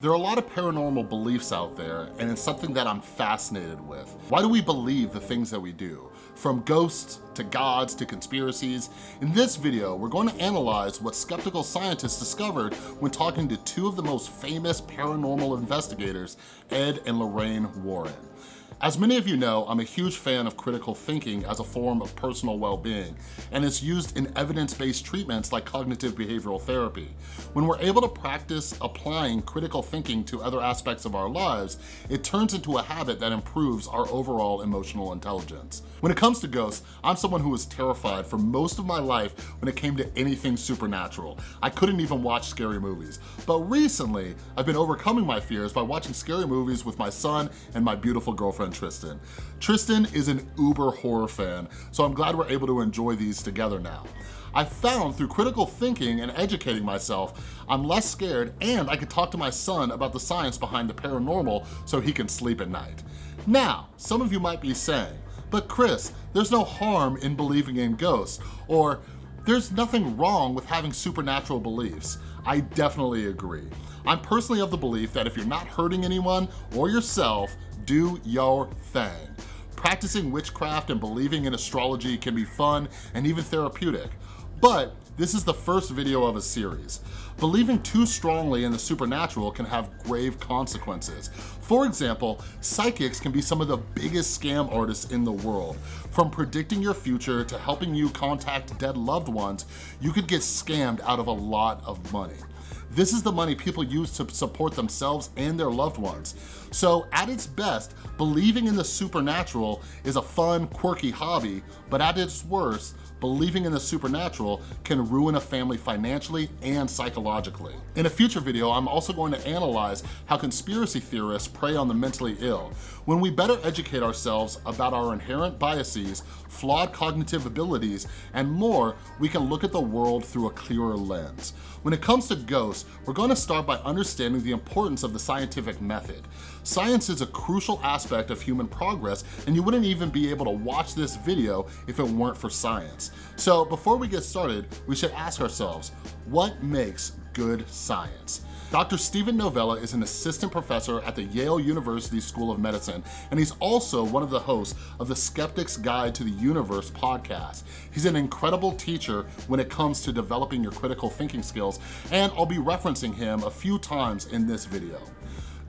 There are a lot of paranormal beliefs out there, and it's something that I'm fascinated with. Why do we believe the things that we do? From ghosts, to gods, to conspiracies. In this video, we're going to analyze what skeptical scientists discovered when talking to two of the most famous paranormal investigators, Ed and Lorraine Warren. As many of you know, I'm a huge fan of critical thinking as a form of personal well-being, and it's used in evidence-based treatments like cognitive behavioral therapy. When we're able to practice applying critical thinking to other aspects of our lives, it turns into a habit that improves our overall emotional intelligence. When it comes to ghosts, I'm someone who was terrified for most of my life when it came to anything supernatural. I couldn't even watch scary movies. But recently, I've been overcoming my fears by watching scary movies with my son and my beautiful girlfriend Tristan. Tristan is an uber horror fan, so I'm glad we're able to enjoy these together now. I found through critical thinking and educating myself, I'm less scared and I can talk to my son about the science behind the paranormal so he can sleep at night. Now, some of you might be saying, but Chris, there's no harm in believing in ghosts, or there's nothing wrong with having supernatural beliefs. I definitely agree. I'm personally of the belief that if you're not hurting anyone or yourself, do your thing. Practicing witchcraft and believing in astrology can be fun and even therapeutic, but this is the first video of a series. Believing too strongly in the supernatural can have grave consequences. For example, psychics can be some of the biggest scam artists in the world. From predicting your future to helping you contact dead loved ones, you could get scammed out of a lot of money. This is the money people use to support themselves and their loved ones. So at its best, believing in the supernatural is a fun, quirky hobby, but at its worst, believing in the supernatural can ruin a family financially and psychologically. In a future video, I'm also going to analyze how conspiracy theorists prey on the mentally ill. When we better educate ourselves about our inherent biases, flawed cognitive abilities, and more, we can look at the world through a clearer lens. When it comes to ghosts, we're going to start by understanding the importance of the scientific method. Science is a crucial aspect of human progress, and you wouldn't even be able to watch this video if it weren't for science. So before we get started, we should ask ourselves, what makes good science? Dr. Steven Novella is an assistant professor at the Yale University School of Medicine, and he's also one of the hosts of the Skeptic's Guide to the Universe podcast. He's an incredible teacher when it comes to developing your critical thinking skills, and I'll be referencing him a few times in this video.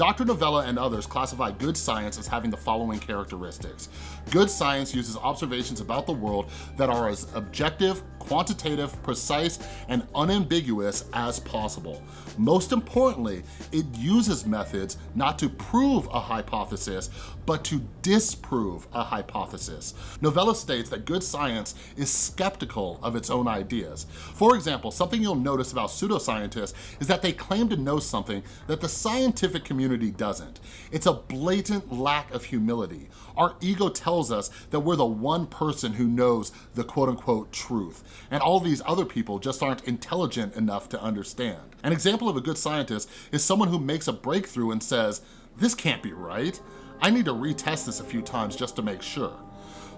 Dr. Novella and others classify good science as having the following characteristics. Good science uses observations about the world that are as objective, quantitative, precise, and unambiguous as possible. Most importantly, it uses methods not to prove a hypothesis, but to disprove a hypothesis. Novella states that good science is skeptical of its own ideas. For example, something you'll notice about pseudoscientists is that they claim to know something that the scientific community doesn't. It's a blatant lack of humility. Our ego tells us that we're the one person who knows the quote unquote truth and all these other people just aren't intelligent enough to understand. An example of a good scientist is someone who makes a breakthrough and says, this can't be right. I need to retest this a few times just to make sure.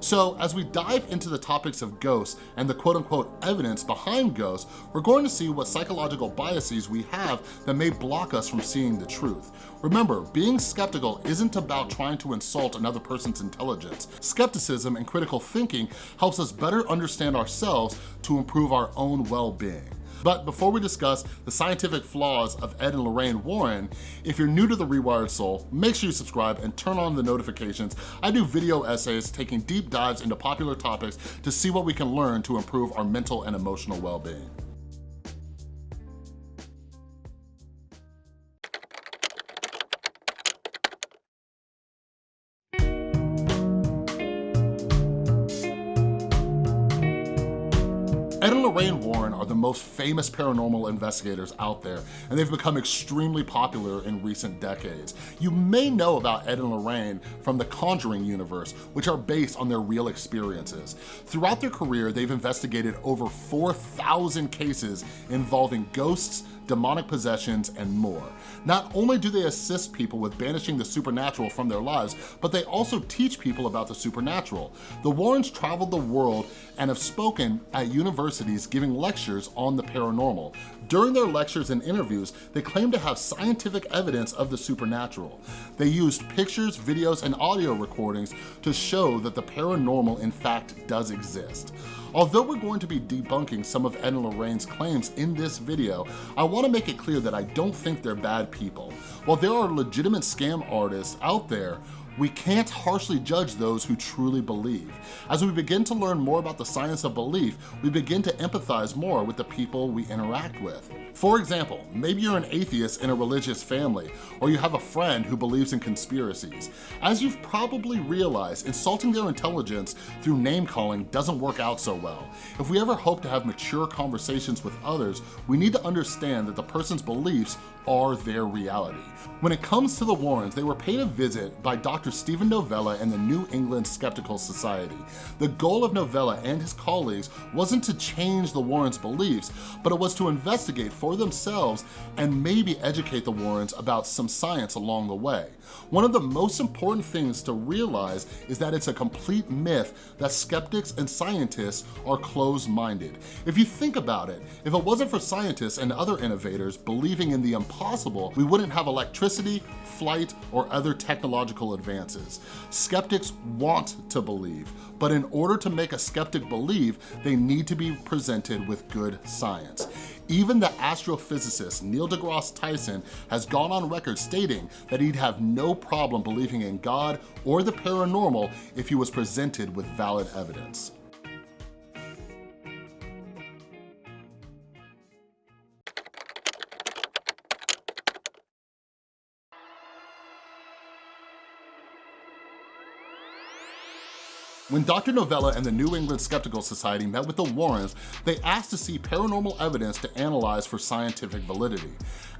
So as we dive into the topics of ghosts and the quote unquote evidence behind ghosts, we're going to see what psychological biases we have that may block us from seeing the truth. Remember, being skeptical isn't about trying to insult another person's intelligence. Skepticism and critical thinking helps us better understand ourselves to improve our own well-being. But before we discuss the scientific flaws of Ed and Lorraine Warren, if you're new to The Rewired Soul, make sure you subscribe and turn on the notifications. I do video essays taking deep dives into popular topics to see what we can learn to improve our mental and emotional well-being. Most famous paranormal investigators out there, and they've become extremely popular in recent decades. You may know about Ed and Lorraine from the Conjuring universe, which are based on their real experiences. Throughout their career, they've investigated over 4,000 cases involving ghosts, demonic possessions, and more. Not only do they assist people with banishing the supernatural from their lives, but they also teach people about the supernatural. The Warrens traveled the world and have spoken at universities giving lectures on the paranormal. During their lectures and interviews, they claim to have scientific evidence of the supernatural. They used pictures, videos, and audio recordings to show that the paranormal in fact does exist. Although we're going to be debunking some of Ed and Lorraine's claims in this video, I wanna make it clear that I don't think they're bad people. While there are legitimate scam artists out there we can't harshly judge those who truly believe. As we begin to learn more about the science of belief, we begin to empathize more with the people we interact with. For example, maybe you're an atheist in a religious family, or you have a friend who believes in conspiracies. As you've probably realized, insulting their intelligence through name calling doesn't work out so well. If we ever hope to have mature conversations with others, we need to understand that the person's beliefs are their reality. When it comes to the Warrens, they were paid a visit by Dr. Steven Novella and the New England Skeptical Society. The goal of Novella and his colleagues wasn't to change the Warrens' beliefs, but it was to investigate for themselves and maybe educate the Warrens about some science along the way. One of the most important things to realize is that it's a complete myth that skeptics and scientists are closed-minded. If you think about it, if it wasn't for scientists and other innovators believing in the impossible, we wouldn't have electricity, flight, or other technological advances. Skeptics want to believe, but in order to make a skeptic believe, they need to be presented with good science. Even the astrophysicist Neil deGrasse Tyson has gone on record stating that he'd have no problem believing in God or the paranormal if he was presented with valid evidence. When Dr. Novella and the New England Skeptical Society met with the Warrens, they asked to see paranormal evidence to analyze for scientific validity.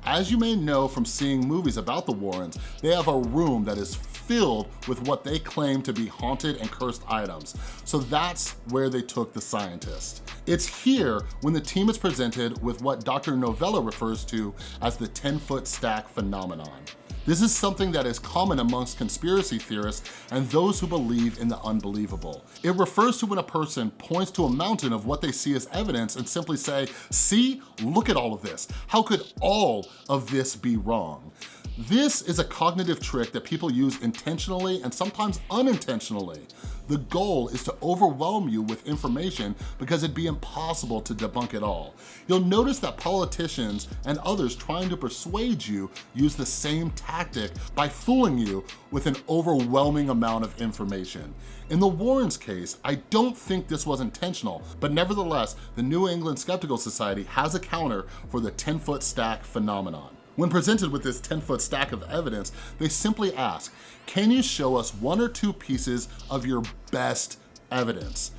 As you may know from seeing movies about the Warrens, they have a room that is filled with what they claim to be haunted and cursed items. So that's where they took the scientist. It's here when the team is presented with what Dr. Novella refers to as the 10-foot stack phenomenon. This is something that is common amongst conspiracy theorists and those who believe in the unbelievable. It refers to when a person points to a mountain of what they see as evidence and simply say, see, look at all of this. How could all of this be wrong? This is a cognitive trick that people use intentionally and sometimes unintentionally. The goal is to overwhelm you with information because it'd be impossible to debunk it all. You'll notice that politicians and others trying to persuade you use the same tactic by fooling you with an overwhelming amount of information. In the Warrens case, I don't think this was intentional, but nevertheless, the New England Skeptical Society has a counter for the 10-foot stack phenomenon. When presented with this 10-foot stack of evidence, they simply ask, can you show us one or two pieces of your best evidence?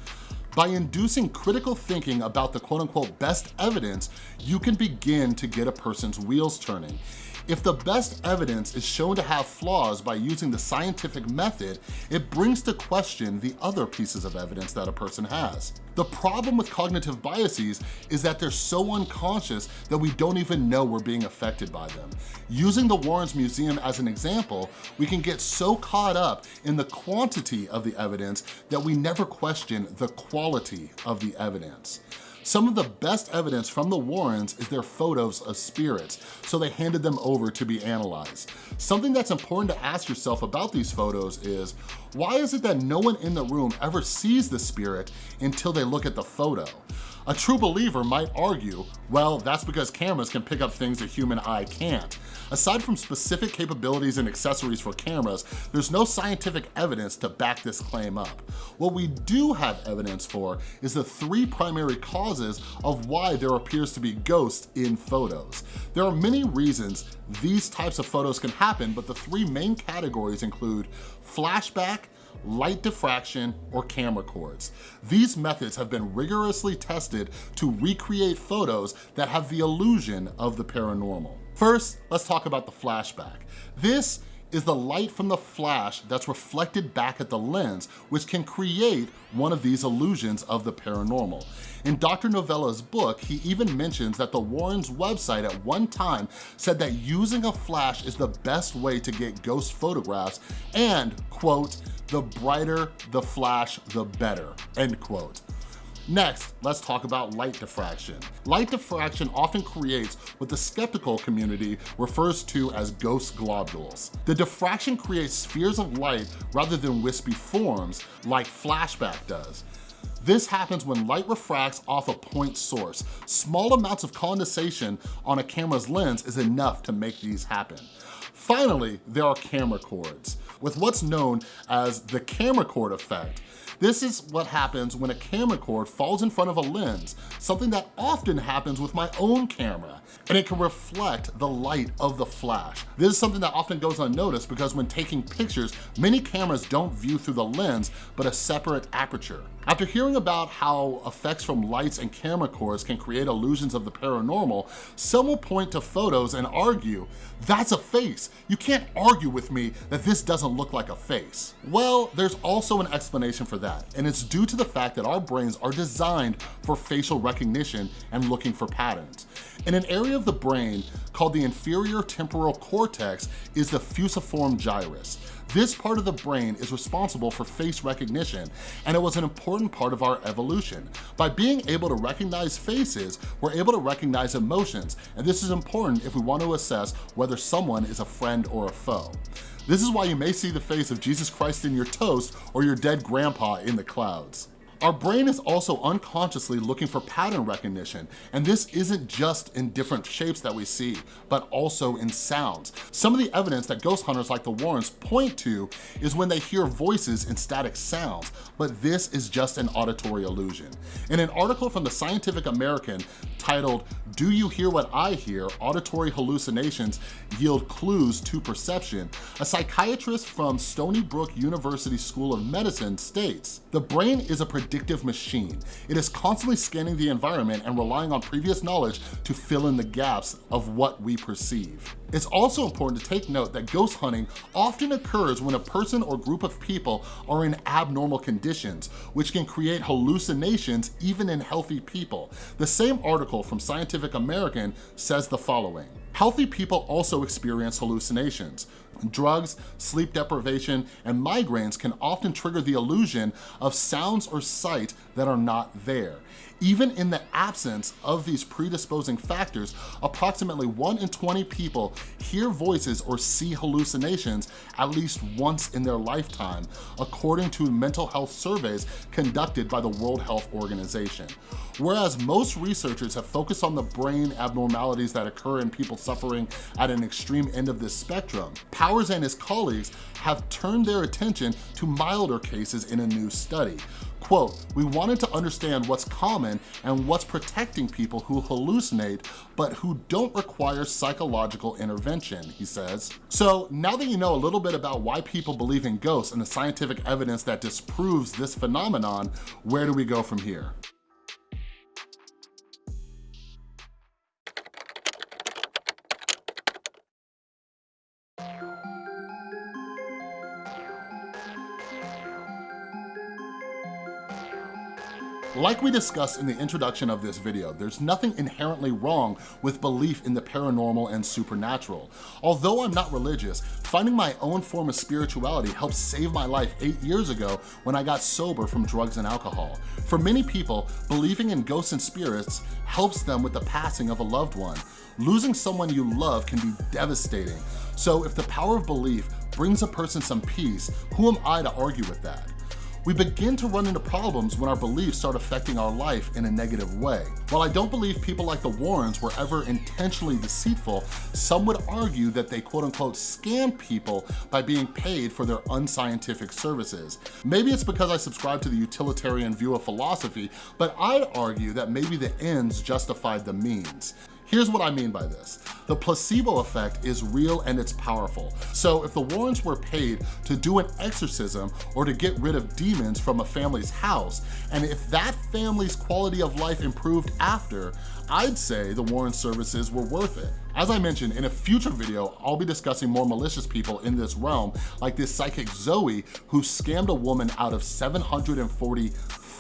By inducing critical thinking about the quote unquote best evidence, you can begin to get a person's wheels turning. If the best evidence is shown to have flaws by using the scientific method, it brings to question the other pieces of evidence that a person has. The problem with cognitive biases is that they're so unconscious that we don't even know we're being affected by them. Using the Warrens Museum as an example, we can get so caught up in the quantity of the evidence that we never question the quality of the evidence. Some of the best evidence from the Warrens is their photos of spirits, so they handed them over to be analyzed. Something that's important to ask yourself about these photos is, why is it that no one in the room ever sees the spirit until they look at the photo? A true believer might argue, well, that's because cameras can pick up things a human eye can't. Aside from specific capabilities and accessories for cameras, there's no scientific evidence to back this claim up. What we do have evidence for is the three primary causes of why there appears to be ghosts in photos. There are many reasons these types of photos can happen, but the three main categories include flashback, light diffraction, or camera cords. These methods have been rigorously tested to recreate photos that have the illusion of the paranormal. First, let's talk about the flashback. This is the light from the flash that's reflected back at the lens, which can create one of these illusions of the paranormal. In Dr. Novella's book, he even mentions that the Warrens website at one time said that using a flash is the best way to get ghost photographs and, quote, the brighter the flash, the better, end quote. Next, let's talk about light diffraction. Light diffraction often creates what the skeptical community refers to as ghost globules. The diffraction creates spheres of light rather than wispy forms like flashback does. This happens when light refracts off a point source. Small amounts of condensation on a camera's lens is enough to make these happen. Finally, there are camera cords. With what's known as the camera cord effect, this is what happens when a camera cord falls in front of a lens, something that often happens with my own camera, and it can reflect the light of the flash. This is something that often goes unnoticed because when taking pictures, many cameras don't view through the lens, but a separate aperture. After hearing about how effects from lights and camera cords can create illusions of the paranormal, some will point to photos and argue, that's a face. You can't argue with me that this doesn't look like a face. Well, there's also an explanation for that, and it's due to the fact that our brains are designed for facial recognition and looking for patterns. In an area of the brain called the inferior temporal cortex is the fusiform gyrus. This part of the brain is responsible for face recognition, and it was an important part of our evolution. By being able to recognize faces, we're able to recognize emotions, and this is important if we want to assess whether someone is a friend or a foe. This is why you may see the face of Jesus Christ in your toast or your dead grandpa in the clouds. Our brain is also unconsciously looking for pattern recognition, and this isn't just in different shapes that we see, but also in sounds. Some of the evidence that ghost hunters like the Warrens point to is when they hear voices in static sounds, but this is just an auditory illusion. In an article from the Scientific American titled, Do You Hear What I Hear? Auditory Hallucinations Yield Clues to Perception, a psychiatrist from Stony Brook University School of Medicine states, the brain is a predictive machine. It is constantly scanning the environment and relying on previous knowledge to fill in the gaps of what we perceive. It's also important to take note that ghost hunting often occurs when a person or group of people are in abnormal conditions, which can create hallucinations even in healthy people. The same article from Scientific American says the following. Healthy people also experience hallucinations. Drugs, sleep deprivation, and migraines can often trigger the illusion of sounds or sight that are not there. Even in the absence of these predisposing factors, approximately 1 in 20 people hear voices or see hallucinations at least once in their lifetime, according to mental health surveys conducted by the World Health Organization. Whereas most researchers have focused on the brain abnormalities that occur in people suffering at an extreme end of this spectrum, Powers and his colleagues have turned their attention to milder cases in a new study. Quote, we wanted to understand what's common and what's protecting people who hallucinate, but who don't require psychological intervention, he says. So now that you know a little bit about why people believe in ghosts and the scientific evidence that disproves this phenomenon, where do we go from here? Like we discussed in the introduction of this video, there's nothing inherently wrong with belief in the paranormal and supernatural. Although I'm not religious, finding my own form of spirituality helped save my life eight years ago when I got sober from drugs and alcohol. For many people, believing in ghosts and spirits helps them with the passing of a loved one. Losing someone you love can be devastating. So if the power of belief brings a person some peace, who am I to argue with that? We begin to run into problems when our beliefs start affecting our life in a negative way. While I don't believe people like the Warrens were ever intentionally deceitful, some would argue that they quote unquote scam people by being paid for their unscientific services. Maybe it's because I subscribe to the utilitarian view of philosophy, but I'd argue that maybe the ends justified the means. Here's what I mean by this. The placebo effect is real and it's powerful. So if the Warrens were paid to do an exorcism or to get rid of demons from a family's house, and if that family's quality of life improved after, I'd say the Warren services were worth it. As I mentioned, in a future video, I'll be discussing more malicious people in this realm, like this psychic Zoe, who scammed a woman out of 740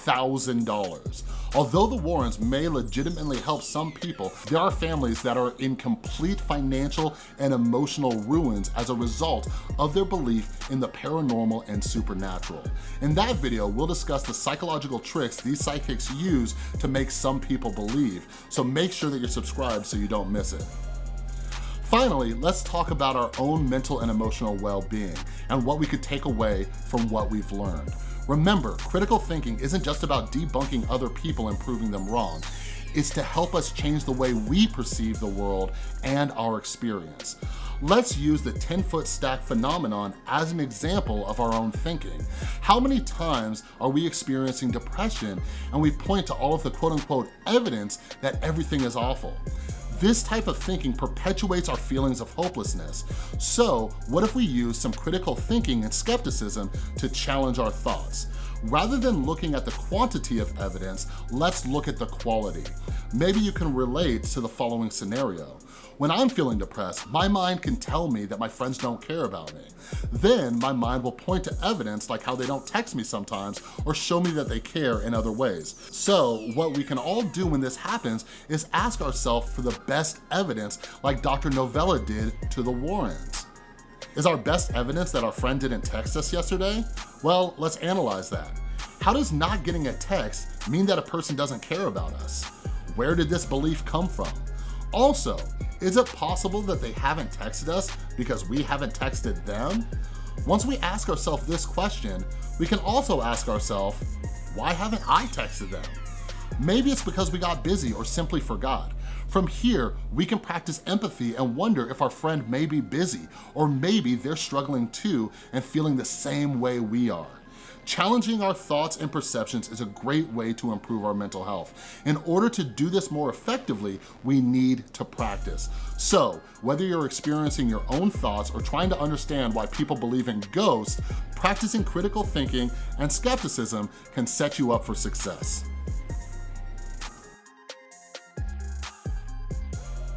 $1,000. Although the Warrens may legitimately help some people, there are families that are in complete financial and emotional ruins as a result of their belief in the paranormal and supernatural. In that video, we'll discuss the psychological tricks these psychics use to make some people believe, so make sure that you're subscribed so you don't miss it. Finally, let's talk about our own mental and emotional well-being and what we could take away from what we've learned. Remember, critical thinking isn't just about debunking other people and proving them wrong. It's to help us change the way we perceive the world and our experience. Let's use the 10-foot stack phenomenon as an example of our own thinking. How many times are we experiencing depression and we point to all of the quote-unquote evidence that everything is awful? This type of thinking perpetuates our feelings of hopelessness. So what if we use some critical thinking and skepticism to challenge our thoughts? Rather than looking at the quantity of evidence, let's look at the quality. Maybe you can relate to the following scenario. When I'm feeling depressed, my mind can tell me that my friends don't care about me. Then my mind will point to evidence like how they don't text me sometimes or show me that they care in other ways. So what we can all do when this happens is ask ourselves for the best evidence like Dr. Novella did to the Warrens. Is our best evidence that our friend didn't text us yesterday? Well, let's analyze that. How does not getting a text mean that a person doesn't care about us? Where did this belief come from? Also, is it possible that they haven't texted us because we haven't texted them? Once we ask ourselves this question, we can also ask ourselves, why haven't I texted them? Maybe it's because we got busy or simply forgot. From here, we can practice empathy and wonder if our friend may be busy or maybe they're struggling too and feeling the same way we are. Challenging our thoughts and perceptions is a great way to improve our mental health. In order to do this more effectively, we need to practice. So, whether you're experiencing your own thoughts or trying to understand why people believe in ghosts, practicing critical thinking and skepticism can set you up for success.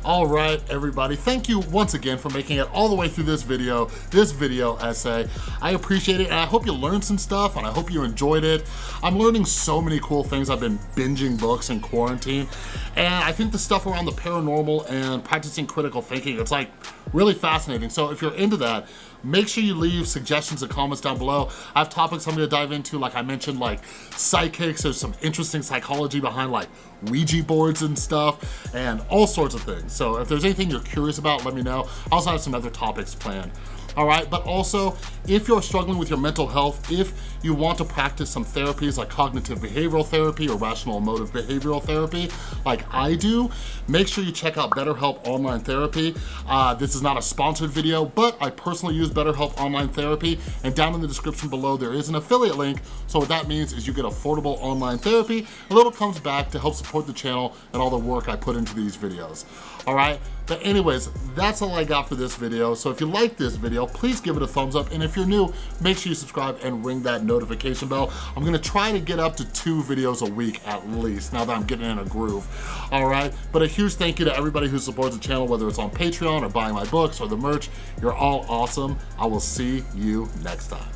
All right, everybody, thank you once again for making it all the way through this video, this video essay. I appreciate it, and I hope you learned some stuff, and I hope you enjoyed it. I'm learning so many cool things. I've been binging books in quarantine, and I think the stuff around the paranormal and practicing critical thinking, it's like really fascinating. So if you're into that, make sure you leave suggestions and comments down below. I have topics I'm gonna dive into, like I mentioned, like psychics, there's some interesting psychology behind like Ouija boards and stuff, and all sorts of things. So if there's anything you're curious about, let me know. I also have some other topics planned all right? But also, if you're struggling with your mental health, if you want to practice some therapies like cognitive behavioral therapy or rational emotive behavioral therapy, like I do, make sure you check out BetterHelp Online Therapy. Uh, this is not a sponsored video, but I personally use BetterHelp Online Therapy, and down in the description below, there is an affiliate link. So what that means is you get affordable online therapy, a little comes back to help support the channel and all the work I put into these videos, all right? But anyways, that's all I got for this video. So if you like this video, please give it a thumbs up. And if you're new, make sure you subscribe and ring that notification bell. I'm gonna try to get up to two videos a week at least, now that I'm getting in a groove, all right? But a huge thank you to everybody who supports the channel, whether it's on Patreon or buying my books or the merch. You're all awesome. I will see you next time.